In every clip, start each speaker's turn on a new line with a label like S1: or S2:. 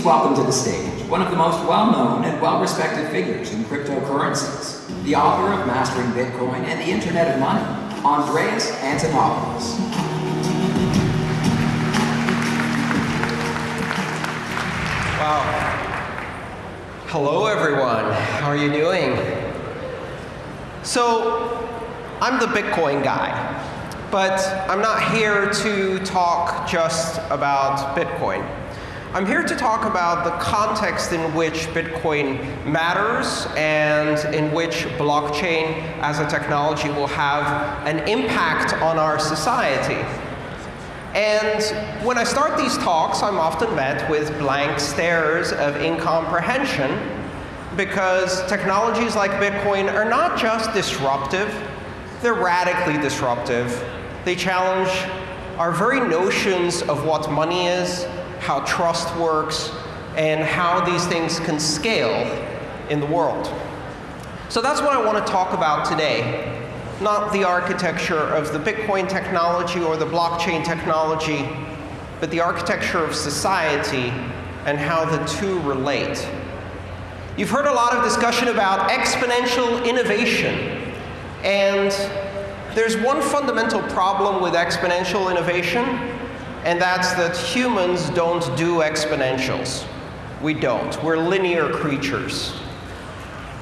S1: Please welcome to the stage one of the most well-known and well-respected figures in cryptocurrencies, the author of Mastering Bitcoin and the Internet of Money, Andreas Antonopoulos.
S2: Wow. Hello, everyone. How are you doing? So, I'm the Bitcoin guy, but I'm not here to talk just about Bitcoin. I'm here to talk about the context in which Bitcoin matters and in which blockchain as a technology will have an impact on our society. And when I start these talks, I'm often met with blank stares of incomprehension because technologies like Bitcoin are not just disruptive, they're radically disruptive. They challenge our very notions of what money is, how trust works, and how these things can scale in the world. So that's what I want to talk about today. Not the architecture of the Bitcoin technology or the blockchain technology, but the architecture of society and how the two relate. You've heard a lot of discussion about exponential innovation. And there's one fundamental problem with exponential innovation, and that's that humans don't do exponentials. We don't. We're linear creatures.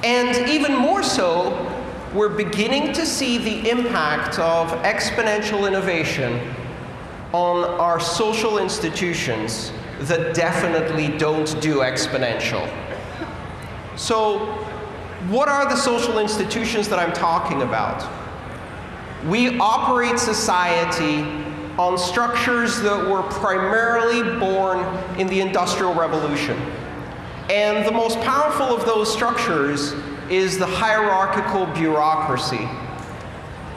S2: And even more so, we're beginning to see the impact of exponential innovation on our social institutions that definitely don't do exponential. So what are the social institutions that I'm talking about? We operate society on structures that were primarily born in the Industrial Revolution. And the most powerful of those structures is the hierarchical bureaucracy.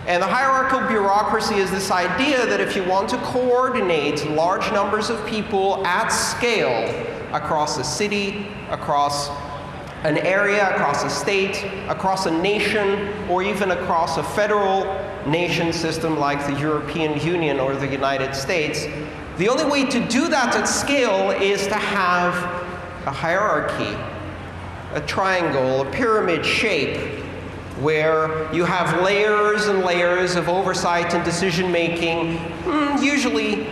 S2: And the hierarchical bureaucracy is this idea that if you want to coordinate large numbers of people at scale across a city, across an area, across a state, across a nation, or even across a federal nation system like the European Union or the United States, the only way to do that at scale is to have a hierarchy, a triangle, a pyramid shape, where you have layers and layers of oversight and decision making, hmm, usually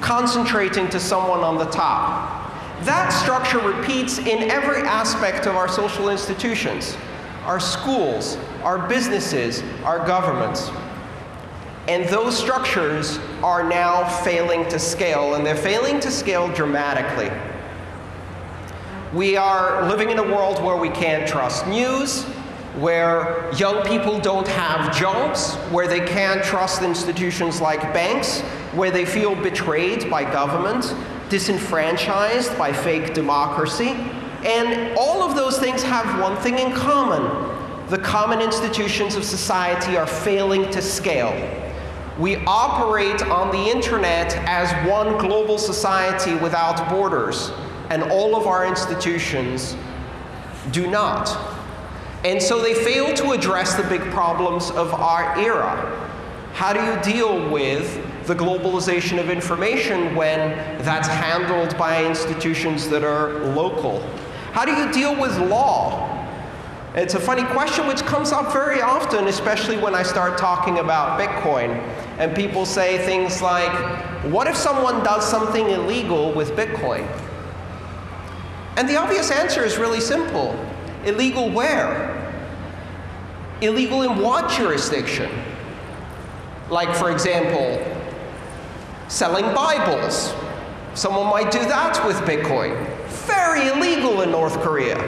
S2: concentrating to someone on the top. That structure repeats in every aspect of our social institutions, our schools, our businesses, our governments. And those structures are now failing to scale, and they're failing to scale dramatically. We are living in a world where we can't trust news, where young people don't have jobs, where they can't trust institutions like banks, where they feel betrayed by government, disenfranchised by fake democracy. And all of those things have one thing in common. The common institutions of society are failing to scale. We operate on the internet as one global society without borders, and all of our institutions do not. And so they fail to address the big problems of our era. How do you deal with the globalization of information when that's handled by institutions that are local? How do you deal with law? It's a funny question which comes up very often, especially when I start talking about Bitcoin. And people say things like, what if someone does something illegal with Bitcoin? And the obvious answer is really simple. Illegal where? Illegal in what jurisdiction? Like, for example, selling Bibles. Someone might do that with Bitcoin. Very illegal in North Korea.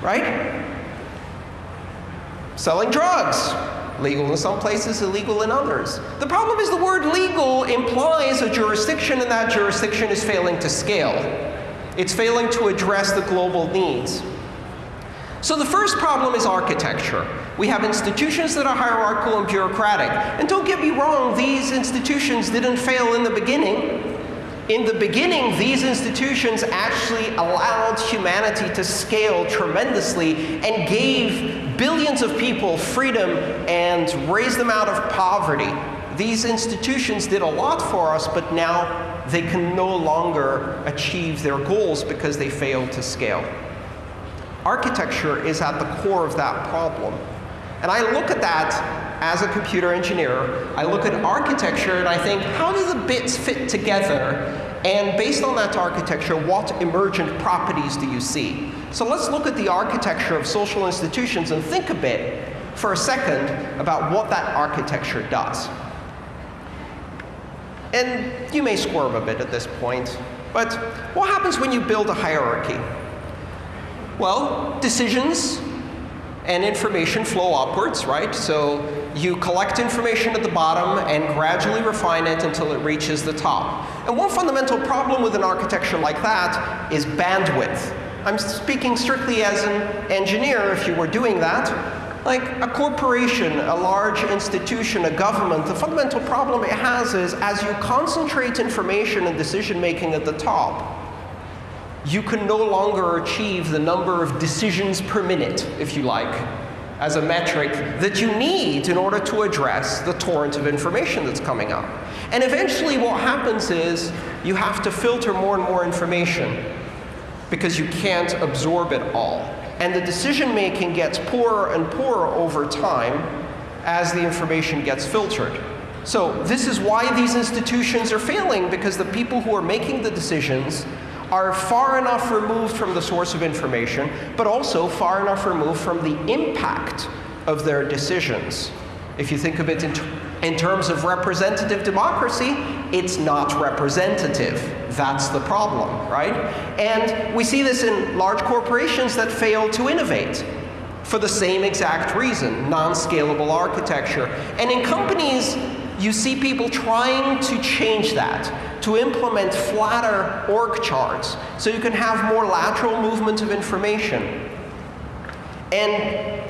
S2: Right? Selling drugs. Legal in some places, illegal in others. The problem is the word legal implies a jurisdiction, and that jurisdiction is failing to scale. It's failing to address the global needs. So the first problem is architecture. We have institutions that are hierarchical and bureaucratic. And don't get me wrong, these institutions didn't fail in the beginning. In the beginning, these institutions actually allowed humanity to scale tremendously and gave billions of people freedom and raised them out of poverty. these institutions did a lot for us, but now they can no longer achieve their goals because they failed to scale. Architecture is at the core of that problem. And I look at that as a computer engineer. I look at architecture and I think, how do the bits fit together? And based on that architecture, what emergent properties do you see? So let's look at the architecture of social institutions and think a bit for a second about what that architecture does. And you may squirm a bit at this point, but what happens when you build a hierarchy? Well, decisions and information flow upwards, right? So you collect information at the bottom and gradually refine it until it reaches the top. And one fundamental problem with an architecture like that is bandwidth. I'm speaking strictly as an engineer if you were doing that. Like a corporation, a large institution, a government, the fundamental problem it has is as you concentrate information and decision making at the top, you can no longer achieve the number of decisions per minute, if you like, as a metric that you need in order to address the torrent of information that's coming up. And eventually what happens is you have to filter more and more information because you can't absorb it all. And the decision making gets poorer and poorer over time as the information gets filtered. So this is why these institutions are failing, because the people who are making the decisions are far enough removed from the source of information, but also far enough removed from the impact of their decisions. If you think of it in, in terms of representative democracy, it's not representative. That's the problem, right? And we see this in large corporations that fail to innovate for the same exact reason, non-scalable architecture. And in companies, you see people trying to change that to implement flatter org charts so you can have more lateral movement of information. And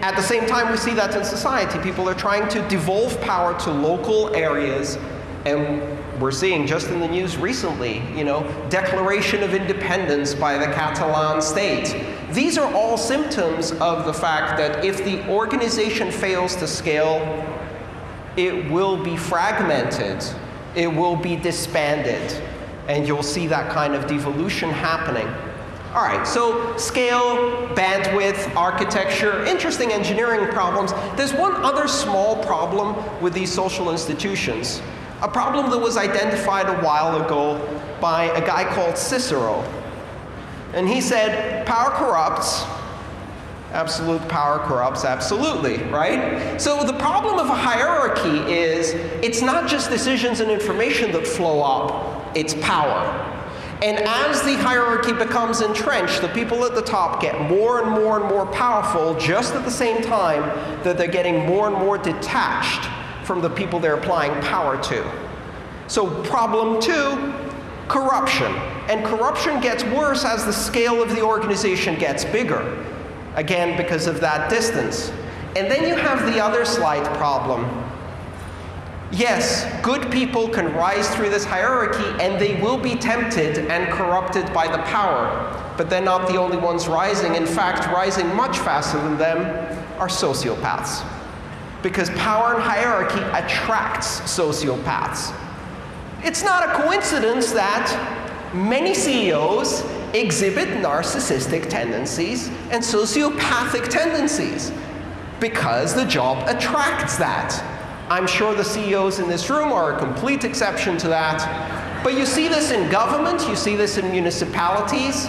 S2: at the same time, we see that in society. People are trying to devolve power to local areas. And we're seeing just in the news recently, you know, declaration of independence by the Catalan state. These are all symptoms of the fact that if the organization fails to scale, it will be fragmented it will be disbanded. And you'll see that kind of devolution happening. All right, so scale, bandwidth, architecture, interesting engineering problems. There's one other small problem with these social institutions, a problem that was identified a while ago by a guy called Cicero. And he said, power corrupts, Absolute power corrupts absolutely, right? So the problem of a hierarchy is it's not just decisions and information that flow up, it's power. And as the hierarchy becomes entrenched, the people at the top get more and more and more powerful just at the same time that they're getting more and more detached from the people they're applying power to. So problem two, corruption. And corruption gets worse as the scale of the organization gets bigger again because of that distance. And then you have the other slight problem. Yes, good people can rise through this hierarchy, and they will be tempted and corrupted by the power. But they're not the only ones rising. In fact, rising much faster than them are sociopaths. Because power and hierarchy attracts sociopaths. It's not a coincidence that many CEOs exhibit narcissistic tendencies and sociopathic tendencies because the job attracts that. I'm sure the CEOs in this room are a complete exception to that. But you see this in government, you see this in municipalities,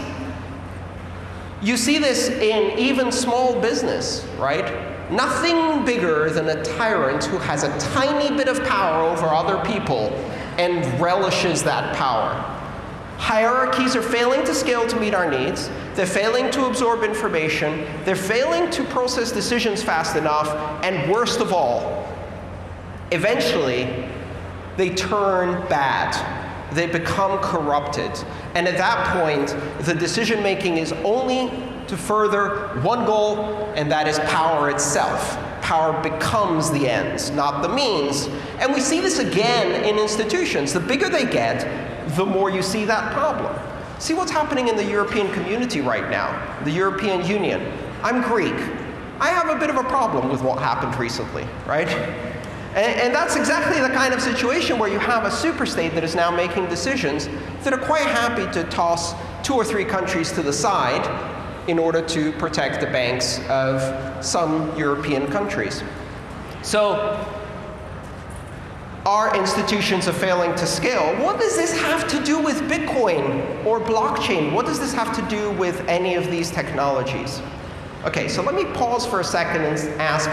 S2: you see this in even small business, right? Nothing bigger than a tyrant who has a tiny bit of power over other people and relishes that power. Hierarchies are failing to scale to meet our needs. They're failing to absorb information. They're failing to process decisions fast enough. And worst of all, eventually, they turn bad. They become corrupted. And at that point, the decision making is only to further one goal, and that is power itself. Power becomes the ends, not the means. And we see this again in institutions. The bigger they get, the more you see that problem. See what's happening in the European community right now, the European Union. I'm Greek. I have a bit of a problem with what happened recently, right? And, and, that's exactly the kind of situation where you have a superstate that is now making decisions that are quite happy to toss two or three countries to the side in order to protect the banks of some European countries. So our institutions are failing to scale. What does this have to do with Bitcoin or blockchain? What does this have to do with any of these technologies? Okay, so let me pause for a second and ask,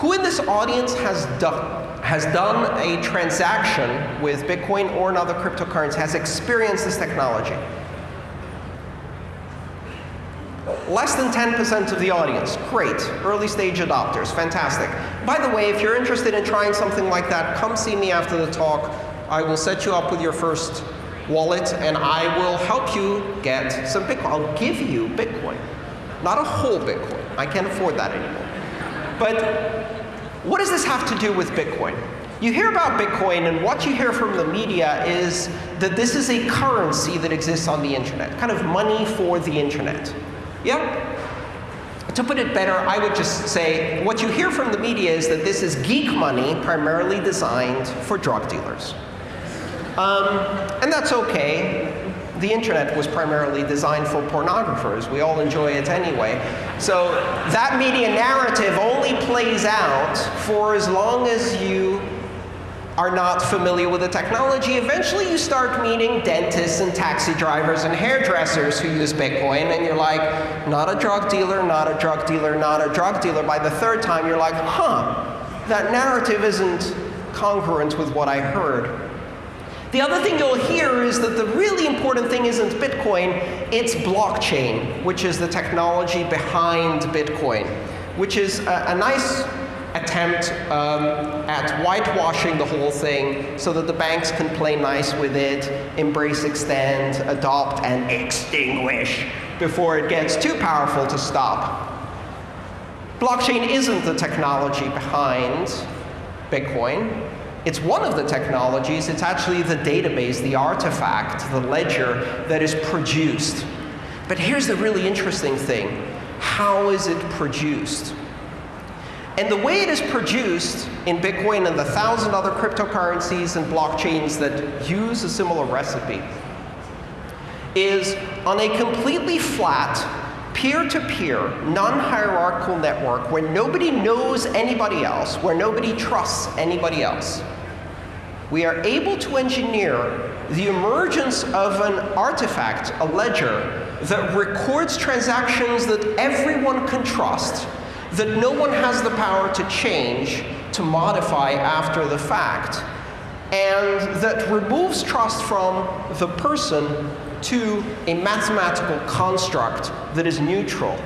S2: who in this audience has done, has done a transaction with Bitcoin or another cryptocurrency, has experienced this technology? Less than 10% of the audience. Great. Early stage adopters. Fantastic. By the way, if you're interested in trying something like that, come see me after the talk. I will set you up with your first wallet, and I will help you get some Bitcoin. I'll give you Bitcoin. Not a whole Bitcoin. I can't afford that anymore. But what does this have to do with Bitcoin? You hear about Bitcoin, and what you hear from the media is that this is a currency that exists on the internet, kind of money for the internet. Yeah? To put it better, I would just say what you hear from the media is that this is geek money primarily designed for drug dealers. Um, and that's okay the internet was primarily designed for pornographers. We all enjoy it anyway. So that media narrative only plays out for as long as you are not familiar with the technology. Eventually, you start meeting dentists and taxi drivers and hairdressers who use Bitcoin, and you're like, not a drug dealer, not a drug dealer, not a drug dealer. By the third time, you're like, huh, that narrative isn't congruent with what I heard. The other thing you'll hear is that the really important thing isn't Bitcoin, it's blockchain, which is the technology behind Bitcoin, which is a, a nice attempt um, at whitewashing the whole thing so that the banks can play nice with it, embrace, extend, adopt, and extinguish before it gets too powerful to stop. Blockchain isn't the technology behind Bitcoin. It's one of the technologies. It's actually the database, the artifact, the ledger that is produced. But here's the really interesting thing. How is it produced? And the way it is produced in Bitcoin and the thousand other cryptocurrencies and blockchains that use a similar recipe is on a completely flat, peer-to-peer, non-hierarchical network where nobody knows anybody else, where nobody trusts anybody else. We are able to engineer the emergence of an artifact, a ledger, that records transactions that everyone can trust, that no one has the power to change, to modify after the fact, and that removes trust from the person to a mathematical construct that is neutral.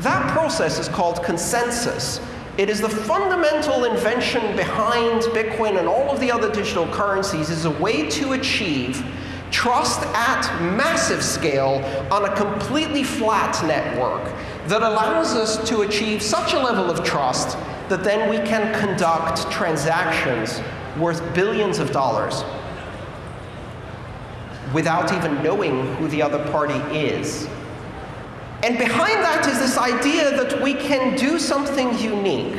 S2: That process is called consensus. It is the fundamental invention behind Bitcoin and all of the other digital currencies is a way to achieve trust at massive scale on a completely flat network that allows us to achieve such a level of trust that then we can conduct transactions worth billions of dollars without even knowing who the other party is. And behind that is this idea that we can do something unique.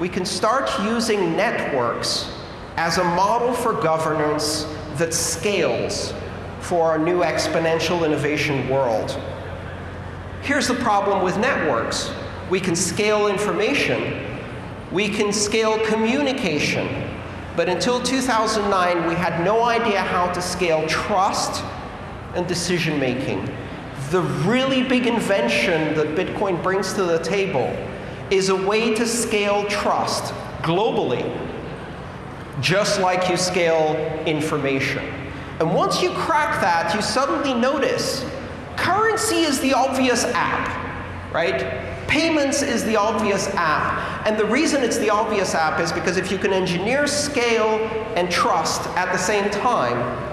S2: We can start using networks as a model for governance that scales for our new exponential innovation world. Here's the problem with networks. We can scale information. We can scale communication. But until 2009, we had no idea how to scale trust and decision making the really big invention that Bitcoin brings to the table is a way to scale trust globally, just like you scale information. And once you crack that, you suddenly notice currency is the obvious app, right? Payments is the obvious app. And the reason it's the obvious app is because if you can engineer scale and trust at the same time,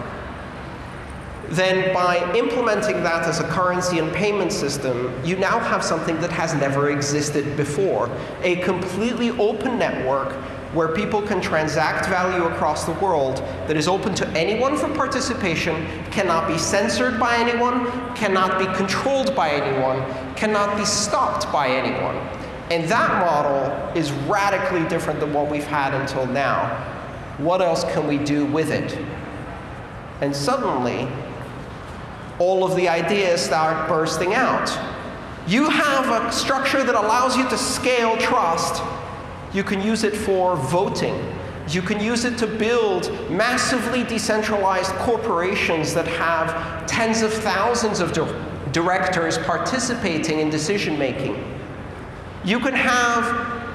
S2: then by implementing that as a currency and payment system, you now have something that has never existed before. A completely open network where people can transact value across the world that is open to anyone for participation, cannot be censored by anyone, cannot be controlled by anyone, cannot be stopped by anyone. And that model is radically different than what we've had until now. What else can we do with it? And suddenly, all of the ideas start bursting out. You have a structure that allows you to scale trust. You can use it for voting. You can use it to build massively decentralized corporations that have tens of thousands of directors participating in decision making. You can have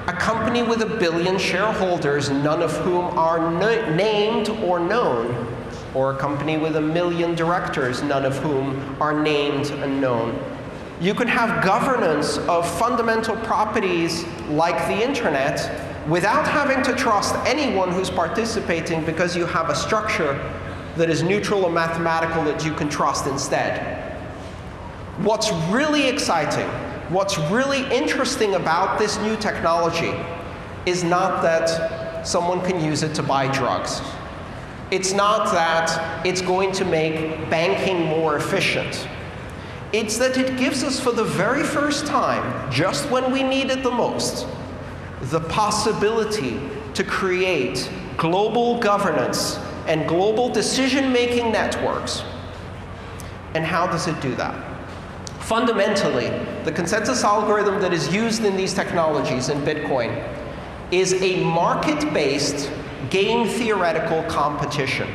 S2: a company with a billion shareholders, none of whom are named or known, or a company with a million directors, none of whom are named and known. You can have governance of fundamental properties like the internet without having to trust anyone who's participating because you have a structure that is neutral and mathematical that you can trust instead. What's really exciting, what's really interesting about this new technology is not that someone can use it to buy drugs. It's not that it's going to make banking more efficient. It's that it gives us, for the very first time, just when we need it the most, the possibility to create global governance and global decision-making networks. And how does it do that? Fundamentally, the consensus algorithm that is used in these technologies in Bitcoin is a market-based game theoretical competition.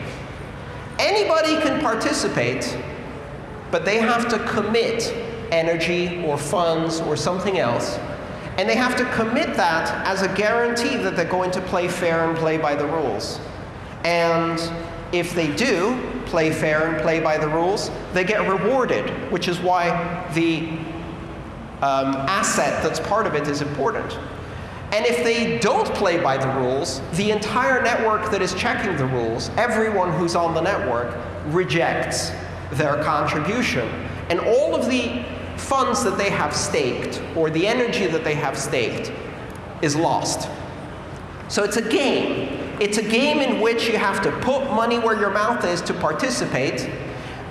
S2: Anybody can participate, but they have to commit energy or funds or something else and they have to commit that as a guarantee that they're going to play fair and play by the rules. And if they do play fair and play by the rules, they get rewarded, which is why the um, asset that's part of it is important. And if they don't play by the rules, the entire network that is checking the rules, everyone who's on the network, rejects their contribution. And all of the funds that they have staked or the energy that they have staked is lost. So it's a game. It's a game in which you have to put money where your mouth is to participate,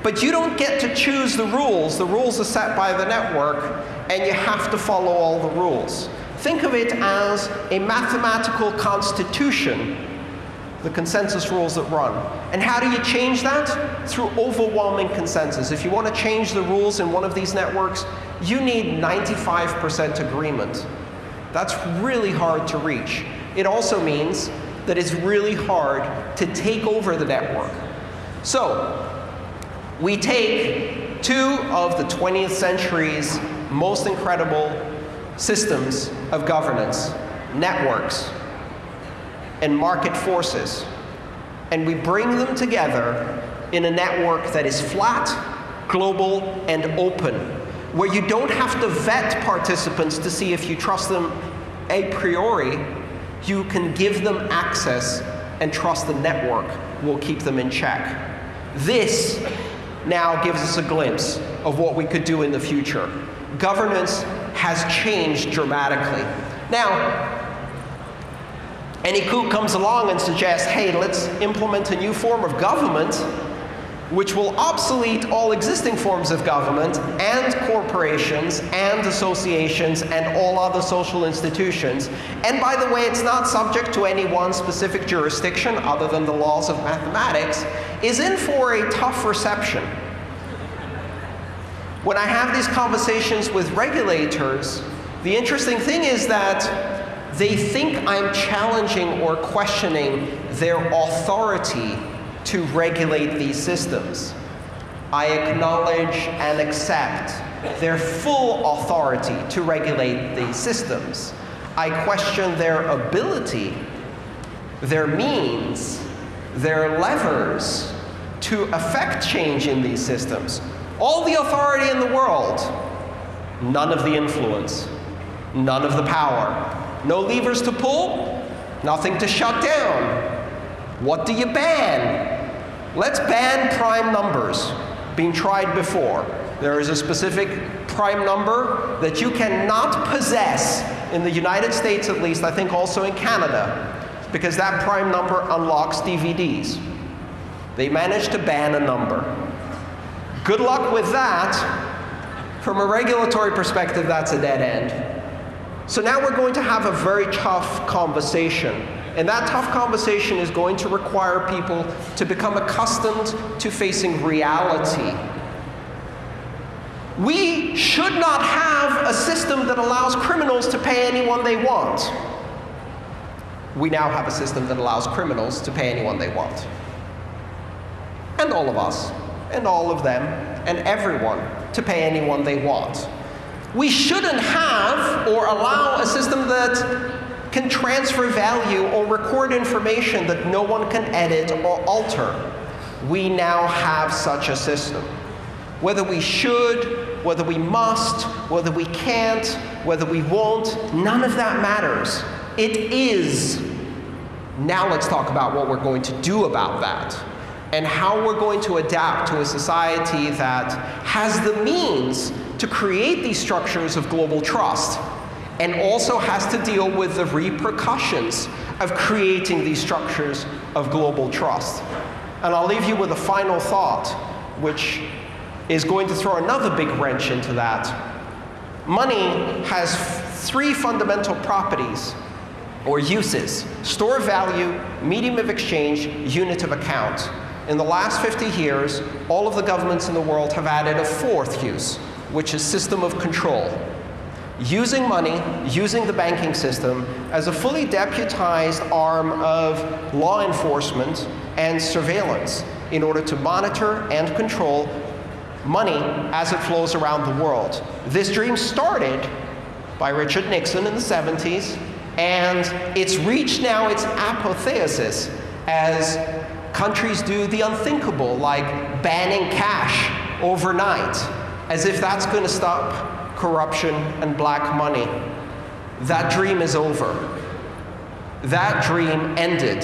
S2: but you don't get to choose the rules. The rules are set by the network, and you have to follow all the rules. Think of it as a mathematical constitution the consensus rules that run. And how do you change that? Through overwhelming consensus. If you want to change the rules in one of these networks, you need 95% agreement. That's really hard to reach. It also means that it's really hard to take over the network. So we take two of the 20th century's most incredible systems of governance, networks, and market forces, and we bring them together in a network that is flat, global, and open, where you don't have to vet participants to see if you trust them a priori. You can give them access and trust the network will keep them in check. This now gives us a glimpse of what we could do in the future. Governance has changed dramatically. Now, any coup comes along and suggests, hey, let's implement a new form of government which will obsolete all existing forms of government and corporations and associations and all other social institutions. And by the way, it's not subject to any one specific jurisdiction other than the laws of mathematics, is in for a tough reception. When I have these conversations with regulators, the interesting thing is that they think I'm challenging or questioning their authority to regulate these systems. I acknowledge and accept their full authority to regulate these systems. I question their ability, their means, their levers to affect change in these systems. All the authority in the world, none of the influence, none of the power, no levers to pull, nothing to shut down. What do you ban? Let's ban prime numbers. Being tried before. There is a specific prime number that you cannot possess in the United States at least, I think also in Canada, because that prime number unlocks DVDs. They managed to ban a number. Good luck with that. From a regulatory perspective, that's a dead end. So now we're going to have a very tough conversation. And that tough conversation is going to require people to become accustomed to facing reality. We should not have a system that allows criminals to pay anyone they want. We now have a system that allows criminals to pay anyone they want. And all of us, and all of them, and everyone to pay anyone they want. We shouldn't have or allow a system that can transfer value or record information that no one can edit or alter. We now have such a system. Whether we should, whether we must, whether we can't, whether we won't, none of that matters. It is. Now let's talk about what we're going to do about that and how we're going to adapt to a society that has the means to create these structures of global trust and also has to deal with the repercussions of creating these structures of global trust. And I'll leave you with a final thought, which is going to throw another big wrench into that. Money has three fundamental properties or uses store of value, medium of exchange, unit of account. In the last 50 years, all of the governments in the world have added a fourth use, which is system of control. Using money, using the banking system as a fully deputized arm of law enforcement and surveillance in order to monitor and control money as it flows around the world. This dream started by Richard Nixon in the 70s, and it's reached now its apotheosis as countries do the unthinkable, like banning cash overnight, as if that's going to stop corruption and black money. That dream is over. That dream ended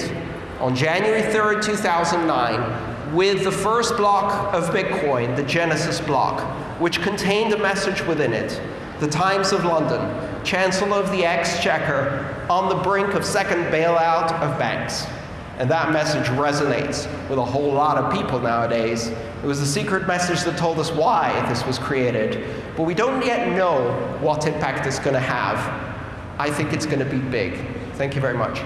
S2: on January 3rd, 2009, with the first block of Bitcoin, the Genesis block, which contained a message within it. The Times of London, Chancellor of the Exchequer, on the brink of second bailout of banks. And that message resonates with a whole lot of people nowadays. It was the secret message that told us why this was created. But we don't yet know what impact it's going to have. I think it's going to be big. Thank you very much.